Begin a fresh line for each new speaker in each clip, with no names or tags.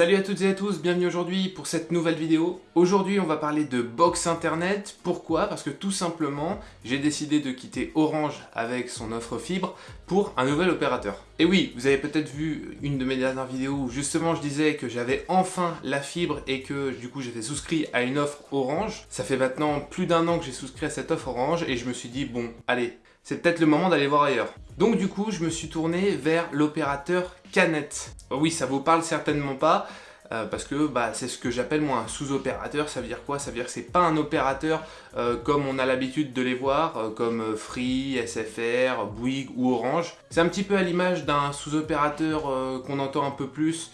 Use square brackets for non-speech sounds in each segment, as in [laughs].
Salut à toutes et à tous, bienvenue aujourd'hui pour cette nouvelle vidéo. Aujourd'hui on va parler de box internet. Pourquoi? Parce que tout simplement j'ai décidé de quitter Orange avec son offre fibre pour un nouvel opérateur. Et oui, vous avez peut-être vu une de mes dernières vidéos où justement je disais que j'avais enfin la fibre et que du coup j'étais souscrit à une offre Orange. Ça fait maintenant plus d'un an que j'ai souscrit à cette offre Orange et je me suis dit bon, allez, c'est peut-être le moment d'aller voir ailleurs. Donc du coup, je me suis tourné vers l'opérateur Canet. Oui, ça vous parle certainement pas, euh, parce que bah, c'est ce que j'appelle moi un sous-opérateur. Ça veut dire quoi? Ça veut dire que c'est pas un opérateur euh, comme on a l'habitude de les voir, euh, comme Free, SFR, Bouygues ou Orange. C'est un petit peu à l'image d'un sous-opérateur qu'on entend un peu plus,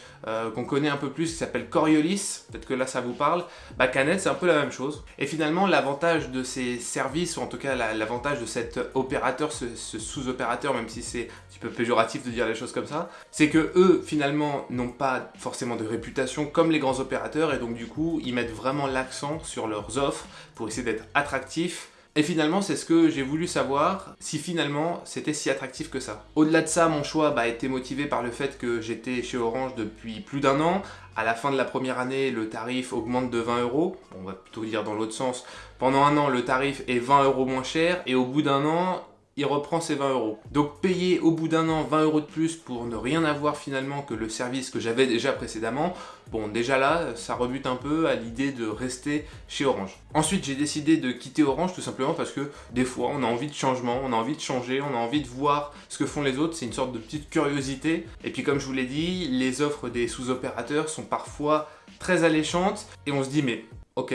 qu'on connaît un peu plus, qui s'appelle Coriolis. Peut-être que là ça vous parle. Bah, Canet, c'est un peu la même chose. Et finalement, l'avantage de ces services, ou en tout cas l'avantage de cet opérateur, ce, ce sous-opérateur, même si c'est un petit peu péjoratif de dire les choses comme ça, c'est que eux, finalement, n'ont pas forcément de réputation comme les grands opérateurs et donc du coup ils mettent vraiment l'accent sur leurs offres pour essayer d'être attractifs et finalement, c'est ce que j'ai voulu savoir, si finalement c'était si attractif que ça. Au-delà de ça, mon choix bah, a été motivé par le fait que j'étais chez Orange depuis plus d'un an. À la fin de la première année, le tarif augmente de 20 euros. On va plutôt dire dans l'autre sens. Pendant un an, le tarif est 20 euros moins cher. Et au bout d'un an, il reprend ses 20 euros. Donc payer au bout d'un an 20 euros de plus pour ne rien avoir finalement que le service que j'avais déjà précédemment, bon déjà là, ça rebute un peu à l'idée de rester chez Orange. Ensuite, j'ai décidé de quitter Orange tout simplement parce que des fois, on a envie de changement, on a envie de changer, on a envie de voir ce que font les autres, c'est une sorte de petite curiosité. Et puis comme je vous l'ai dit, les offres des sous-opérateurs sont parfois très alléchantes et on se dit mais ok,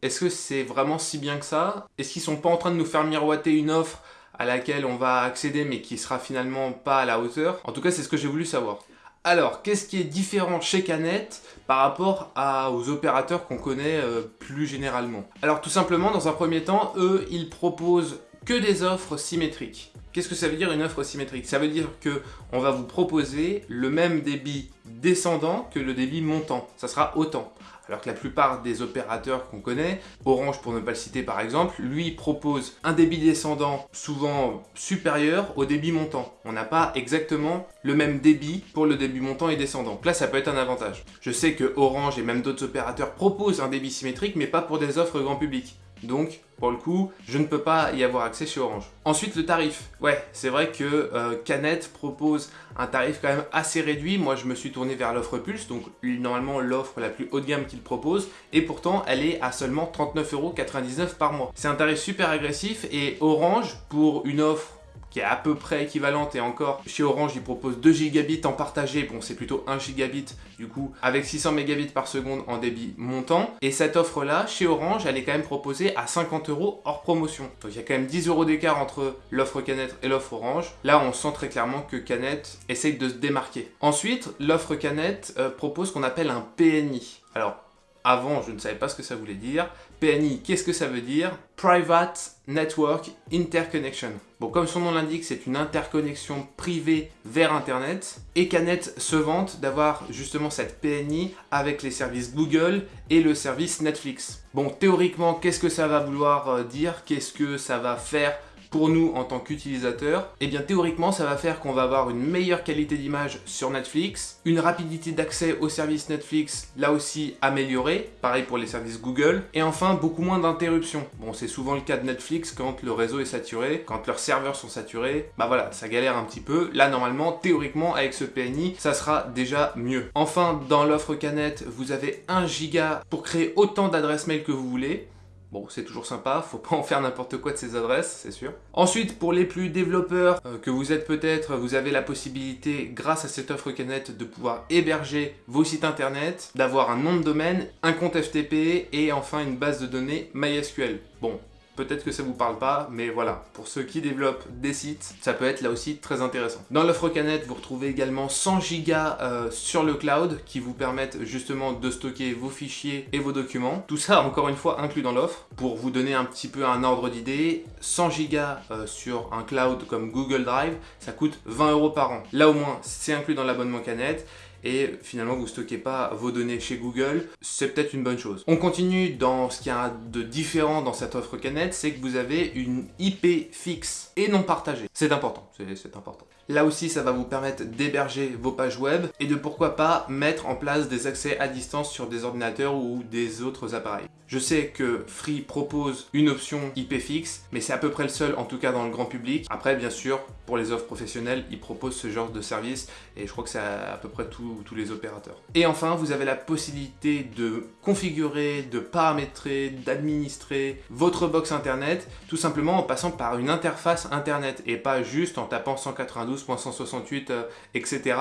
est-ce que c'est vraiment si bien que ça? Est-ce qu'ils sont pas en train de nous faire miroiter une offre à laquelle on va accéder mais qui sera finalement pas à la hauteur. En tout cas, c'est ce que j'ai voulu savoir. Alors, qu'est-ce qui est différent chez Canet par rapport aux opérateurs qu'on connaît euh, plus généralement? Alors tout simplement, dans un premier temps, eux, ils proposent que des offres symétriques. Qu'est-ce que ça veut dire une offre symétrique? Ça veut dire que on va vous proposer le même débit descendant que le débit montant. Ça sera autant alors que la plupart des opérateurs qu'on connaît, Orange pour ne pas le citer par exemple, lui propose un débit descendant souvent supérieur au débit montant. On n'a pas exactement le même débit pour le débit montant et descendant. Donc là, ça peut être un avantage. Je sais que Orange et même d'autres opérateurs proposent un débit symétrique, mais pas pour des offres grand public. Donc, pour le coup, je ne peux pas y avoir accès chez Orange. Ensuite, le tarif. Ouais, c'est vrai que euh, Canet propose un tarif quand même assez réduit. Moi, je me suis tourné vers l'offre Pulse, donc normalement l'offre la plus haut de gamme qu'il propose. Et pourtant, elle est à seulement 39,99€ par mois. C'est un tarif super agressif et Orange, pour une offre qui est à peu près équivalente et encore chez Orange ils proposent 2 gigabits en partagé, bon c'est plutôt 1 gigabit du coup avec 600 mégabits par seconde en débit montant. Et cette offre là chez Orange elle est quand même proposée à 50 euros hors promotion. Donc il y a quand même 10 euros d'écart entre l'offre Canet et l'offre Orange. Là on sent très clairement que Canet essaye de se démarquer. Ensuite l'offre Canet euh, propose ce qu'on appelle un PNI alors avant, je ne savais pas ce que ça voulait dire. PNI, qu'est-ce que ça veut dire? Private Network Interconnection. Bon, comme son nom l'indique, c'est une interconnexion privée vers Internet. Et Canet se vante d'avoir justement cette PNI avec les services Google et le service Netflix. Bon, théoriquement, qu'est-ce que ça va vouloir euh, dire? Qu'est-ce que ça va faire pour nous en tant qu'utilisateurs, eh bien théoriquement ça va faire qu'on va avoir une meilleure qualité d'image sur Netflix, une rapidité d'accès au service Netflix là aussi améliorée, pareil pour les services Google, et enfin beaucoup moins d'interruptions. Bon c'est souvent le cas de Netflix quand le réseau est saturé, quand leurs serveurs sont saturés, bah voilà, ça galère un petit peu. Là normalement, théoriquement avec ce PNI, ça sera déjà mieux. Enfin, dans l'offre Canet, vous avez 1 giga pour créer autant d'adresses mail que vous voulez. Bon, c'est toujours sympa, faut pas en faire n'importe quoi de ces adresses, c'est sûr. Ensuite, pour les plus développeurs euh, que vous êtes peut-être, vous avez la possibilité, grâce à cette offre Canet, de pouvoir héberger vos sites internet, d'avoir un nom de domaine, un compte FTP et enfin une base de données MySQL. Bon, Peut-être que ça vous parle pas, mais voilà, pour ceux qui développent des sites, ça peut être là aussi très intéressant. Dans l'offre Canet, vous retrouvez également 100 Go euh, sur le cloud qui vous permettent justement de stocker vos fichiers et vos documents. Tout ça, encore une fois, inclus dans l'offre. Pour vous donner un petit peu un ordre d'idée, 100 Go euh, sur un cloud comme Google Drive, ça coûte 20 euros par an. Là au moins, c'est inclus dans l'abonnement Canet. Et finalement vous stockez pas vos données chez Google, c'est peut-être une bonne chose. On continue dans ce qu'il y a de différent dans cette offre Canet, c'est que vous avez une IP fixe et non partagée. C'est important, c'est important. Là aussi, ça va vous permettre d'héberger vos pages web et de pourquoi pas mettre en place des accès à distance sur des ordinateurs ou des autres appareils. Je sais que Free propose une option IP fixe, mais c'est à peu près le seul, en tout cas dans le grand public. Après, bien sûr, pour les offres professionnelles, ils proposent ce genre de service et je crois que c'est à, peu près tous les opérateurs. Et enfin, vous avez la possibilité de configurer, de paramétrer, d'administrer votre box internet, tout simplement en passant par une interface internet et pas juste en tapant 192.168, etc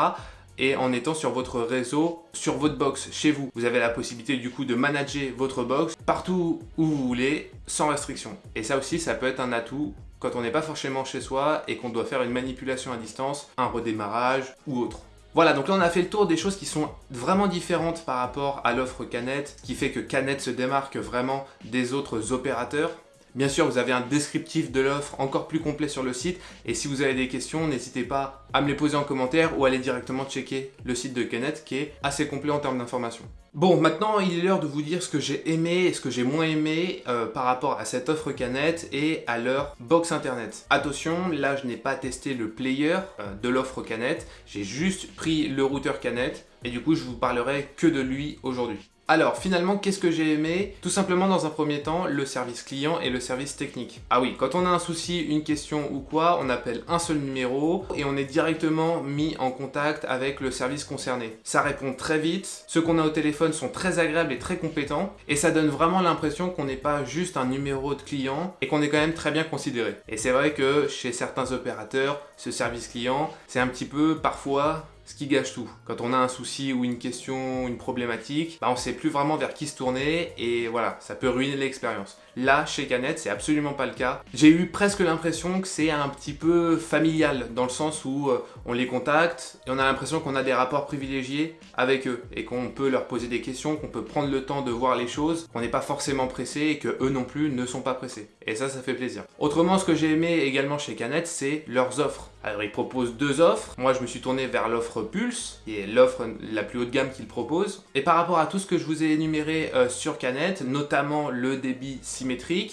et en étant sur votre réseau, sur votre box, chez vous. Vous avez la possibilité du coup de manager votre box partout où vous voulez, sans restriction. Et ça aussi, ça peut être un atout quand on n'est pas forcément chez soi et qu'on doit faire une manipulation à distance, un redémarrage ou autre. Voilà, donc là on a fait le tour des choses qui sont vraiment différentes par rapport à l'offre Canet, qui fait que Canet se démarque vraiment des autres opérateurs. Bien sûr, vous avez un descriptif de l'offre encore plus complet sur le site. Et si vous avez des questions, n'hésitez pas à me les poser en commentaire ou à aller directement checker le site de Canet qui est assez complet en termes d'informations. Bon, maintenant il est l'heure de vous dire ce que j'ai aimé et ce que j'ai moins aimé euh, par rapport à cette offre Canet et à leur box internet. Attention, là je n'ai pas testé le player euh, de l'offre Canet, j'ai juste pris le routeur Canet et du coup je vous parlerai que de lui aujourd'hui. Alors finalement, qu'est-ce que j'ai aimé? Tout simplement dans un premier temps, le service client et le service technique. Ah oui, quand on a un souci, une question ou quoi, on appelle un seul numéro et on est directement mis en contact avec le service concerné. Ça répond très vite, ceux qu'on a au téléphone sont très agréables et très compétents et ça donne vraiment l'impression qu'on n'est pas juste un numéro de client et qu'on est quand même très bien considéré. Et c'est vrai que chez certains opérateurs, ce service client, c'est un petit peu parfois ce qui gâche tout. Quand on a un souci ou une question, une problématique, bah on sait plus vraiment vers qui se tourner et voilà, ça peut ruiner l'expérience. Là, chez Canet, c'est absolument pas le cas. J'ai eu presque l'impression que c'est un petit peu familial, dans le sens où euh, on les contacte et on a l'impression qu'on a des rapports privilégiés avec eux et qu'on peut leur poser des questions, qu'on peut prendre le temps de voir les choses, qu'on n'est pas forcément pressé et que eux non plus ne sont pas pressés. Et ça, ça fait plaisir. Autrement, ce que j'ai aimé également chez Canet, c'est leurs offres. Alors ils proposent deux offres. Moi je me suis tourné vers l'offre Pulse, qui est l'offre la plus haut de gamme qu'ils proposent. Et par rapport à tout ce que je vous ai énuméré euh, sur Canet, notamment le débit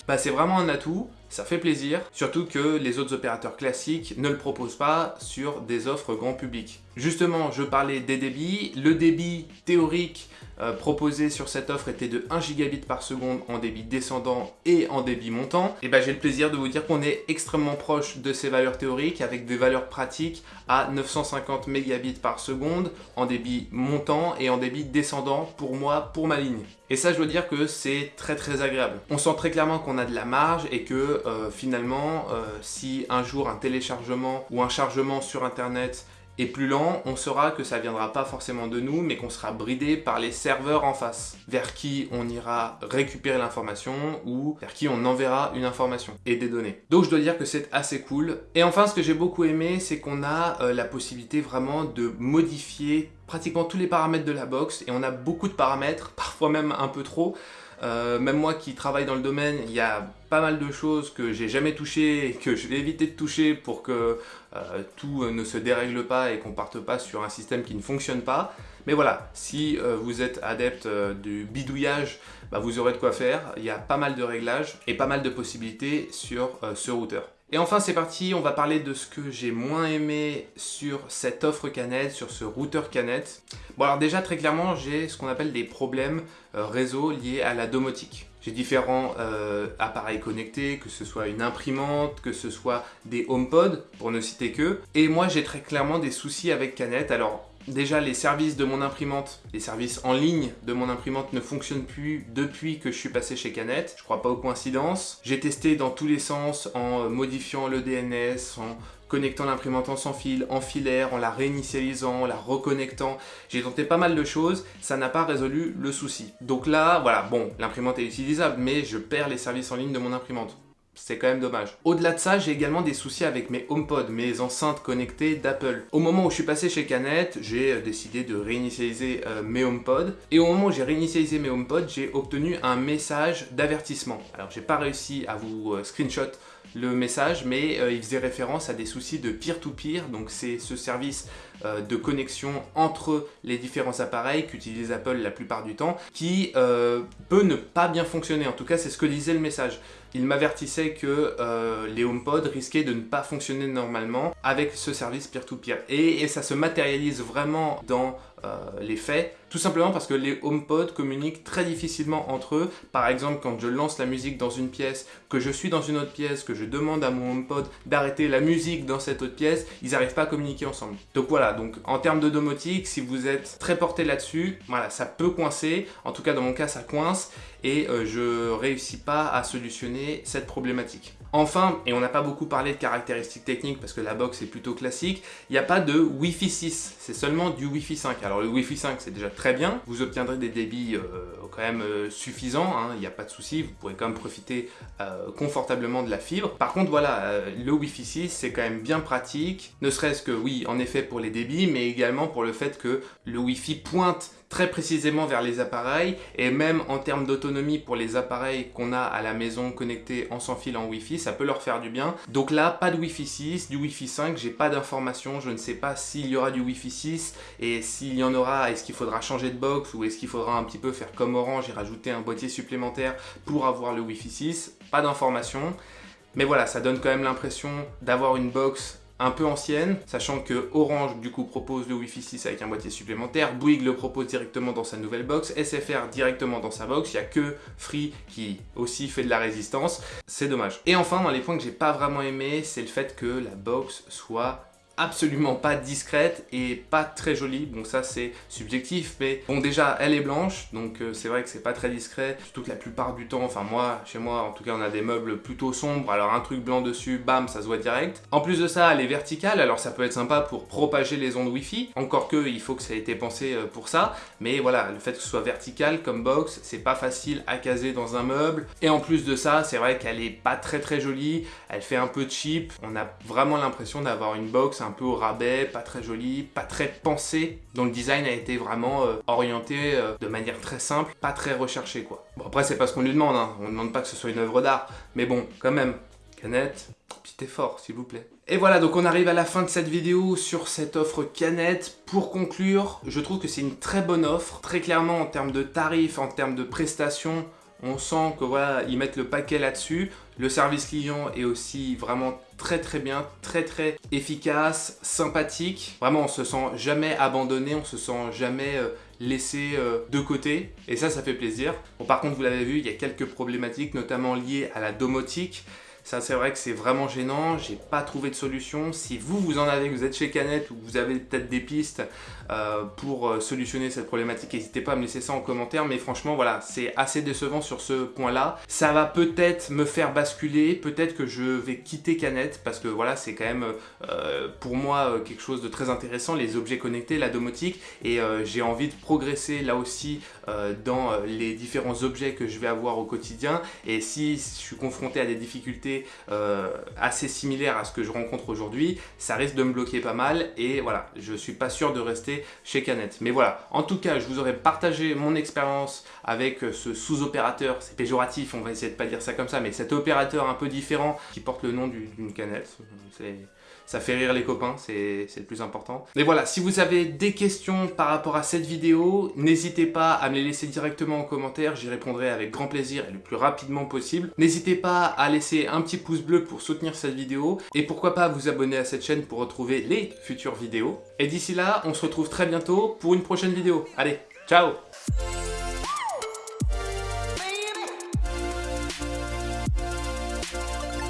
bah, c'est vraiment un atout. Ça fait plaisir, surtout que les autres opérateurs classiques ne le proposent pas sur des offres grand public. Justement, je parlais des débits. Le débit théorique euh, proposé sur cette offre était de 1 gigabit par seconde en débit descendant et en débit montant. Et ben j'ai le plaisir de vous dire qu'on est extrêmement proche de ces valeurs théoriques avec des valeurs pratiques à 950 mégabits par seconde en débit montant et en débit descendant pour moi, pour ma ligne. Et ça, je dois dire que c'est très très agréable. On sent très clairement qu'on a de la marge et que euh, finalement, euh, si un jour un téléchargement ou un chargement sur internet et plus lent, on saura que ça viendra pas forcément de nous, mais qu'on sera bridé par les serveurs en face, vers qui on ira récupérer l'information ou vers qui on enverra une information et des données. Donc je dois dire que c'est assez cool. Et enfin, ce que j'ai beaucoup aimé, c'est qu'on a euh, la possibilité vraiment de modifier pratiquement tous les paramètres de la box et on a beaucoup de paramètres, [laughs] parfois même un peu trop. Euh, même moi qui travaille dans le domaine, il y a pas mal de choses que j'ai jamais touchées et que je vais éviter de toucher pour que euh, tout ne se dérègle pas et qu'on parte pas sur un système qui ne fonctionne pas. Mais voilà, si euh, vous êtes adepte du bidouillage, bah, vous aurez de quoi faire. Il y a pas mal de réglages et pas mal de possibilités sur ce routeur. Et enfin c'est parti, on va parler de ce que j'ai moins aimé sur cette offre Canet, sur ce routeur Canet. Bon alors déjà très clairement j'ai ce qu'on appelle des problèmes euh, réseau liés à la domotique. J'ai différents euh, appareils connectés, que ce soit une imprimante, que ce soit des HomePod, pour ne citer que. Et moi j'ai très clairement des soucis avec Canet. Alors Déjà, les services de mon imprimante, les services en ligne de mon imprimante ne fonctionnent plus depuis que je suis passé chez Canet. Je crois pas aux coïncidences. J'ai testé dans tous les sens en modifiant le DNS, en connectant l'imprimante en sans fil, en filaire, en la réinitialisant, en la reconnectant. J'ai tenté pas mal de choses, ça n'a pas résolu le souci. Donc là, voilà, bon, l'imprimante est utilisable, mais je perds les services en ligne de mon imprimante. C'est quand même dommage. Au-delà de ça, j'ai également des soucis avec mes HomePod, mes enceintes connectées d'Apple. Au moment où je suis passé chez Canet, j'ai euh, décidé de réinitialiser euh, mes HomePod. Et au moment où j'ai réinitialisé mes HomePod, j'ai obtenu un message d'avertissement. Alors, j'ai pas réussi à vous euh, screenshot le message, mais il faisait référence à des soucis de peer-to-peer, donc c'est ce service de connexion entre les différents appareils qu'utilise Apple la plupart du temps, qui peut ne pas bien fonctionner, en tout cas c'est ce que disait le message il m'avertissait que euh, les HomePod risquaient de ne pas fonctionner normalement avec ce service peer-to-peer. Et, ça se matérialise vraiment dans euh, les faits, tout simplement parce que les HomePod communiquent très difficilement entre eux. Par exemple, quand je lance la musique dans une pièce, que je suis dans une autre pièce, que je demande à mon HomePod d'arrêter la musique dans cette autre pièce, ils n'arrivent pas à communiquer ensemble. Donc voilà, donc en termes de domotique, si vous êtes très porté là-dessus, voilà, ça peut coincer. En tout cas, dans mon cas, ça coince et euh, je réussis pas à solutionner cette problématique. Enfin, et on n'a pas beaucoup parlé de caractéristiques techniques parce que la box est plutôt classique, il n'y a pas de Wi-Fi 6, c'est seulement du Wi-Fi 5. Alors le Wi-Fi 5 c'est déjà très bien, vous obtiendrez des débits euh, quand même euh, suffisants, hein, il n'y a pas de souci, vous pourrez quand même profiter confortablement de la fibre. Par contre voilà, le Wi-Fi 6 c'est quand même bien pratique, ne serait-ce que oui en effet pour les débits, mais également pour le fait que le Wi-Fi pointe très précisément vers les appareils et même en termes d'autonomie pour les appareils qu'on a à la maison connectés en sans fil en Wi-Fi, ça peut leur faire du bien. Donc là, pas de Wi-Fi 6, du Wi-Fi 5, j'ai pas d'informations, je ne sais pas s'il y aura du Wi-Fi 6 et s'il y en aura, est-ce qu'il faudra changer de box ou est-ce qu'il faudra un petit peu faire comme Orange et rajouter un boîtier supplémentaire pour avoir le Wi-Fi 6, pas d'informations. Mais voilà, ça donne quand même l'impression d'avoir une box un peu ancienne, sachant que Orange du coup propose le Wi-Fi 6 avec un boîtier supplémentaire, Bouygues le propose directement dans sa nouvelle box, SFR directement dans sa box, il n'y a que Free qui aussi fait de la résistance, c'est dommage. Et enfin, dans les points que j'ai pas vraiment aimé, c'est le fait que la box soit absolument pas discrète et pas très jolie. Bon ça c'est subjectif mais bon déjà elle est blanche donc euh, c'est vrai que c'est pas très discret. Surtout que la plupart du temps, enfin moi, chez moi en tout cas on a des meubles plutôt sombres alors un truc blanc dessus, bam ça se voit direct. En plus de ça elle est verticale alors ça peut être sympa pour propager les ondes wifi. Encore que il faut que ça ait été pensé euh, pour ça. Mais voilà le fait que ce soit vertical comme box c'est pas facile à caser dans un meuble. Et en plus de ça c'est vrai qu'elle est pas très très jolie. Elle fait un peu cheap. On a vraiment l'impression d'avoir une box un peu au rabais, pas très joli, pas très pensé, dont le design a été vraiment euh, orienté euh, de manière très simple, pas très recherché quoi. Bon après c'est pas ce qu'on lui demande, hein. on ne demande pas que ce soit une œuvre d'art, mais bon quand même, canette, petit effort s'il vous plaît. Et voilà, donc on arrive à la fin de cette vidéo sur cette offre canette. Pour conclure, je trouve que c'est une très bonne offre. Très clairement, en termes de tarifs, en termes de prestations, on sent que voilà, ils mettent le paquet là-dessus. Le service client est aussi vraiment très très bien, très très efficace, sympathique. Vraiment, on se sent jamais abandonné, on se sent jamais euh, laissé euh, de côté. Et ça, ça fait plaisir. Bon, par contre, vous l'avez vu, il y a quelques problématiques, notamment liées à la domotique. Ça, c'est vrai que c'est vraiment gênant. J'ai pas trouvé de solution. Si vous, vous en avez, vous êtes chez Canet ou vous avez peut-être des pistes euh, pour euh, solutionner cette problématique, n'hésitez pas à me laisser ça en commentaire. Mais franchement, voilà, c'est assez décevant sur ce point-là. Ça va peut-être me faire basculer. Peut-être que je vais quitter Canet parce que voilà, c'est quand même euh, pour moi quelque chose de très intéressant, les objets connectés, la domotique. Et j'ai envie de progresser là aussi dans les différents objets que je vais avoir au quotidien. Et si je suis confronté à des difficultés euh, assez similaire à ce que je rencontre aujourd'hui, ça risque de me bloquer pas mal et voilà, je suis pas sûr de rester chez Canet. Mais voilà, en tout cas, je vous aurais partagé mon expérience avec ce sous-opérateur, c'est péjoratif, on va essayer de pas dire ça comme ça, mais cet opérateur un peu différent qui porte le nom d'une canette, c'est ça fait rire les copains, c'est le plus important. Mais voilà, si vous avez des questions par rapport à cette vidéo, n'hésitez pas à me les laisser directement en commentaire, j'y répondrai avec grand plaisir et le plus rapidement possible. N'hésitez pas à laisser un petit pouce bleu pour soutenir cette vidéo, et pourquoi pas vous abonner à cette chaîne pour retrouver les futures vidéos. Et d'ici là, on se retrouve très bientôt pour une prochaine vidéo. Allez, ciao